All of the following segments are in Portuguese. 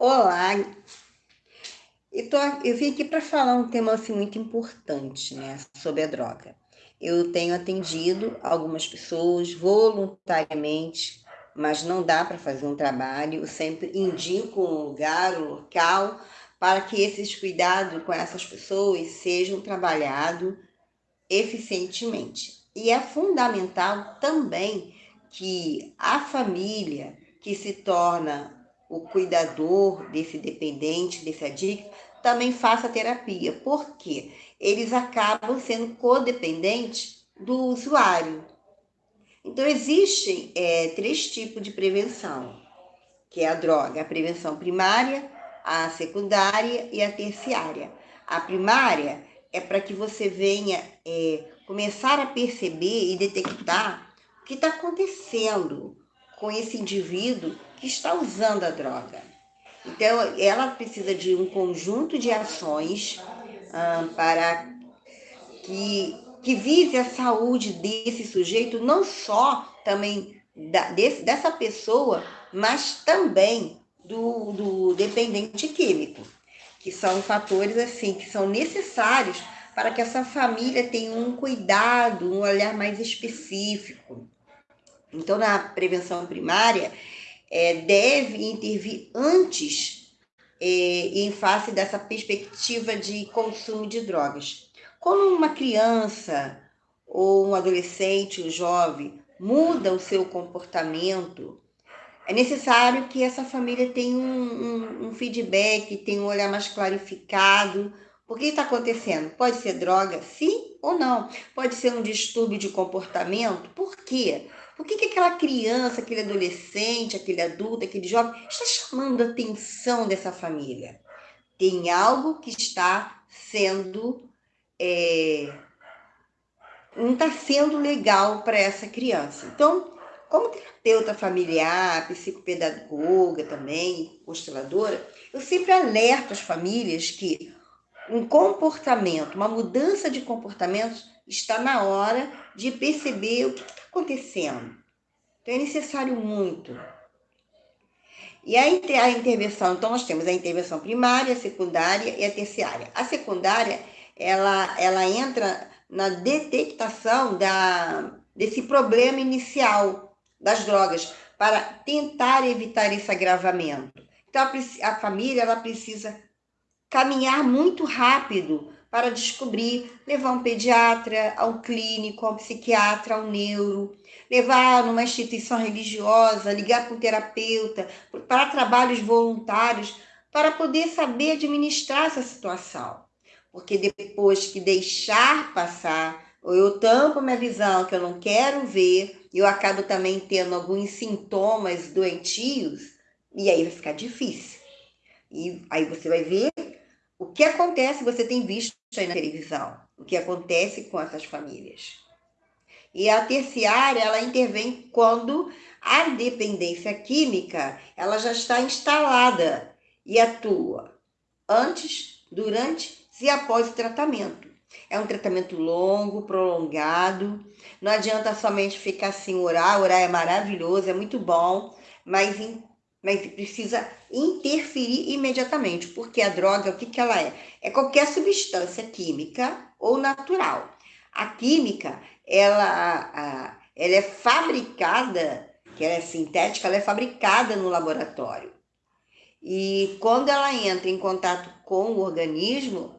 Olá, eu, tô, eu vim aqui para falar um tema assim, muito importante né, sobre a droga. Eu tenho atendido algumas pessoas voluntariamente, mas não dá para fazer um trabalho. Eu sempre indico um lugar, um local, para que esses cuidados com essas pessoas sejam trabalhados eficientemente. E é fundamental também que a família que se torna o cuidador desse dependente, desse adicto, também faça terapia. Por quê? Eles acabam sendo codependentes do usuário. Então, existem é, três tipos de prevenção, que é a droga, a prevenção primária, a secundária e a terciária. A primária é para que você venha é, começar a perceber e detectar o que está acontecendo com esse indivíduo que está usando a droga. Então, ela precisa de um conjunto de ações ah, para que, que vise a saúde desse sujeito, não só também da, desse, dessa pessoa, mas também do, do dependente químico, que são fatores assim que são necessários para que essa família tenha um cuidado, um olhar mais específico. Então, na prevenção primária, é, deve intervir antes é, em face dessa perspectiva de consumo de drogas. Quando uma criança ou um adolescente, um jovem, muda o seu comportamento, é necessário que essa família tenha um, um, um feedback, tenha um olhar mais clarificado. O que está acontecendo? Pode ser droga, sim ou não? Pode ser um distúrbio de comportamento? Por quê? Por que, que aquela criança, aquele adolescente, aquele adulto, aquele jovem está chamando a atenção dessa família? Tem algo que está sendo. É, não está sendo legal para essa criança. Então, como terapeuta familiar, psicopedagoga também, consteladora, eu sempre alerto as famílias que um comportamento, uma mudança de comportamento está na hora de perceber o que está acontecendo. Então é necessário muito. E a, a intervenção, então nós temos a intervenção primária, a secundária e a terciária. A secundária, ela, ela entra na detectação da, desse problema inicial das drogas, para tentar evitar esse agravamento. Então, a, a família ela precisa caminhar muito rápido para descobrir, levar um pediatra, ao clínico, ao psiquiatra, ao neuro, levar numa instituição religiosa, ligar para um terapeuta, para trabalhos voluntários, para poder saber administrar essa situação. Porque depois que deixar passar, ou eu tampo minha visão, que eu não quero ver, eu acabo também tendo alguns sintomas doentios, e aí vai ficar difícil. E aí você vai ver que acontece, você tem visto aí na televisão, o que acontece com essas famílias. E a terciária, ela intervém quando a dependência química, ela já está instalada e atua antes, durante e após o tratamento. É um tratamento longo, prolongado. Não adianta somente ficar assim, orar. Orar é maravilhoso, é muito bom, mas mas precisa interferir imediatamente, porque a droga, o que, que ela é? É qualquer substância química ou natural. A química, ela, ela é fabricada, que ela é sintética, ela é fabricada no laboratório. E quando ela entra em contato com o organismo,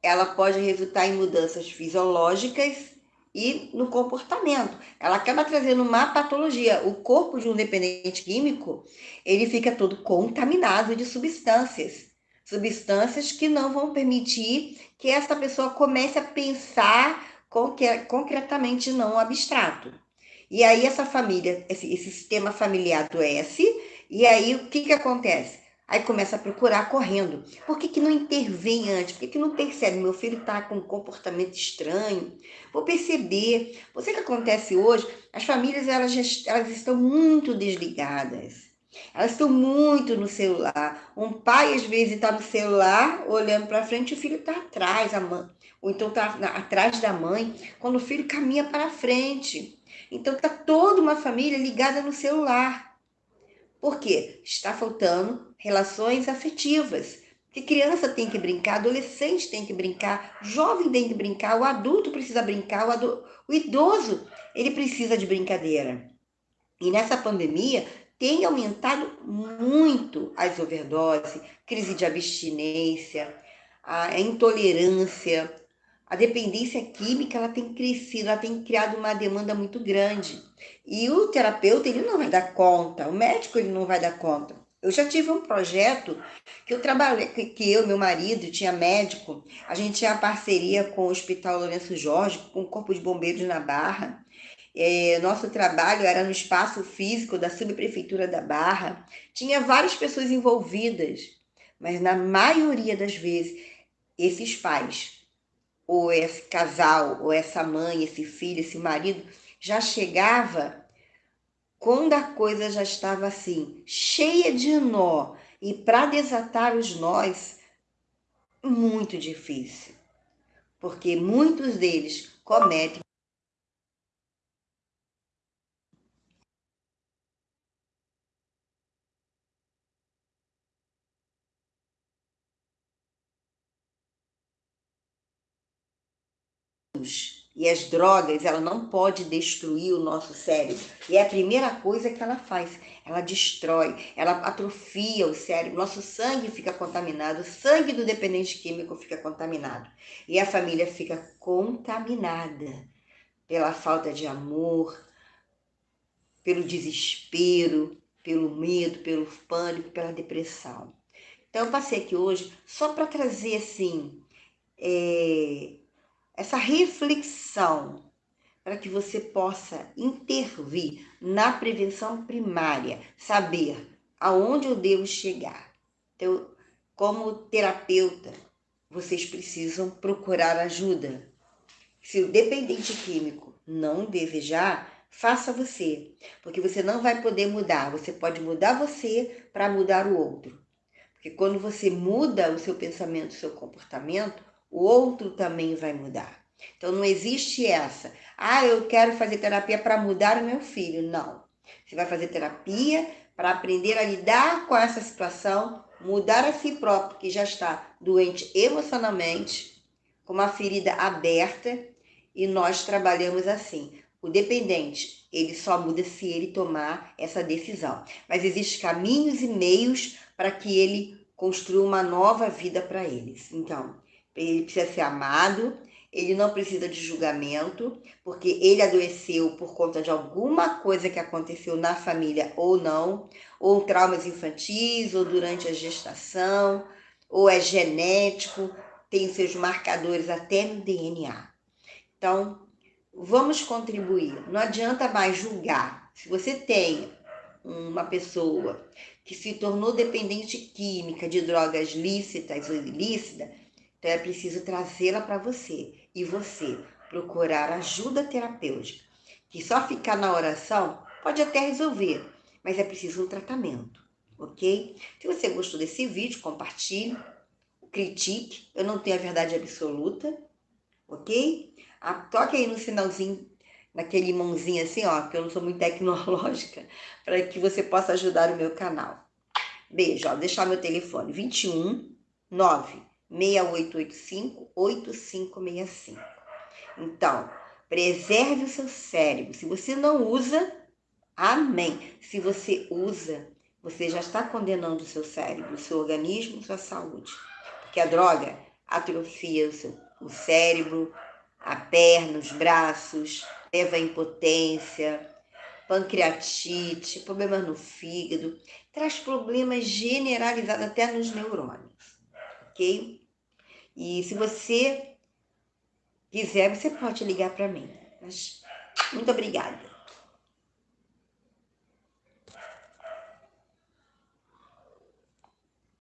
ela pode resultar em mudanças fisiológicas e no comportamento. Ela acaba trazendo uma patologia. O corpo de um dependente químico, ele fica todo contaminado de substâncias. Substâncias que não vão permitir que essa pessoa comece a pensar concretamente, não abstrato. E aí essa família, esse, sistema familiar adoece, e aí o que, que acontece? Aí começa a procurar correndo. Por que, que não intervém antes? Por que, que não percebe? Meu filho está com um comportamento estranho. Vou perceber. Você que acontece hoje, as famílias elas, elas estão muito desligadas. Elas estão muito no celular. Um pai, às vezes, está no celular, olhando para frente, e o filho está atrás, a mãe. ou então está atrás da mãe, quando o filho caminha para frente. Então, está toda uma família ligada no celular. Por quê? Está faltando relações afetivas. Que criança tem que brincar, adolescente tem que brincar, jovem tem que brincar, o adulto precisa brincar, o, o idoso ele precisa de brincadeira. E nessa pandemia tem aumentado muito as overdoses, crise de abstinência, a intolerância, a dependência química ela tem crescido, ela tem criado uma demanda muito grande. E o terapeuta ele não vai dar conta, o médico ele não vai dar conta. Eu já tive um projeto que eu trabalhei, que eu, meu marido, tinha médico, a gente tinha parceria com o Hospital Lourenço Jorge, com o Corpo de Bombeiros na Barra. É, nosso trabalho era no espaço físico da subprefeitura da Barra. Tinha várias pessoas envolvidas, mas na maioria das vezes, esses pais ou esse casal, ou essa mãe, esse filho, esse marido, já chegava quando a coisa já estava assim, cheia de nó, e para desatar os nós, muito difícil, porque muitos deles cometem E as drogas, ela não pode destruir o nosso cérebro. E é a primeira coisa que ela faz. Ela destrói, ela atrofia o cérebro. Nosso sangue fica contaminado, o sangue do dependente químico fica contaminado. E a família fica contaminada pela falta de amor, pelo desespero, pelo medo, pelo pânico, pela depressão. Então, eu passei aqui hoje só para trazer assim. É, essa reflexão para que você possa intervir na prevenção primária, saber aonde eu devo chegar. Então, como terapeuta, vocês precisam procurar ajuda. Se o dependente químico não desejar, faça você, porque você não vai poder mudar. Você pode mudar você para mudar o outro. Porque quando você muda o seu pensamento, o seu comportamento, o outro também vai mudar. Então não existe essa. Ah, eu quero fazer terapia para mudar o meu filho. Não. Você vai fazer terapia para aprender a lidar com essa situação, mudar a si próprio, que já está doente emocionalmente, com uma ferida aberta, e nós trabalhamos assim. O dependente, ele só muda se ele tomar essa decisão. Mas existem caminhos e meios para que ele construa uma nova vida para eles. Então, ele precisa ser amado, ele não precisa de julgamento, porque ele adoeceu por conta de alguma coisa que aconteceu na família ou não, ou traumas infantis, ou durante a gestação, ou é genético, tem seus marcadores até no DNA. Então, vamos contribuir. Não adianta mais julgar. Se você tem uma pessoa que se tornou dependente química de drogas lícitas ou ilícitas, então é preciso trazê-la para você e você procurar ajuda terapêutica, que só ficar na oração pode até resolver, mas é preciso um tratamento, ok? Se você gostou desse vídeo, compartilhe, critique, eu não tenho a verdade absoluta, ok? Ah, toque aí no sinalzinho, naquele mãozinho assim, ó, que eu não sou muito tecnológica, para que você possa ajudar o meu canal. Beijo, ó, deixar meu telefone 21 9 6885-8565. Então, preserve o seu cérebro. Se você não usa, amém. Se você usa, você já está condenando o seu cérebro, o seu organismo, sua saúde. Porque a droga atrofia o, seu, o cérebro, a perna, os braços, leva a impotência, pancreatite, problemas no fígado, traz problemas generalizados até nos neurônios, ok? E se você quiser, você pode ligar para mim. Muito obrigada.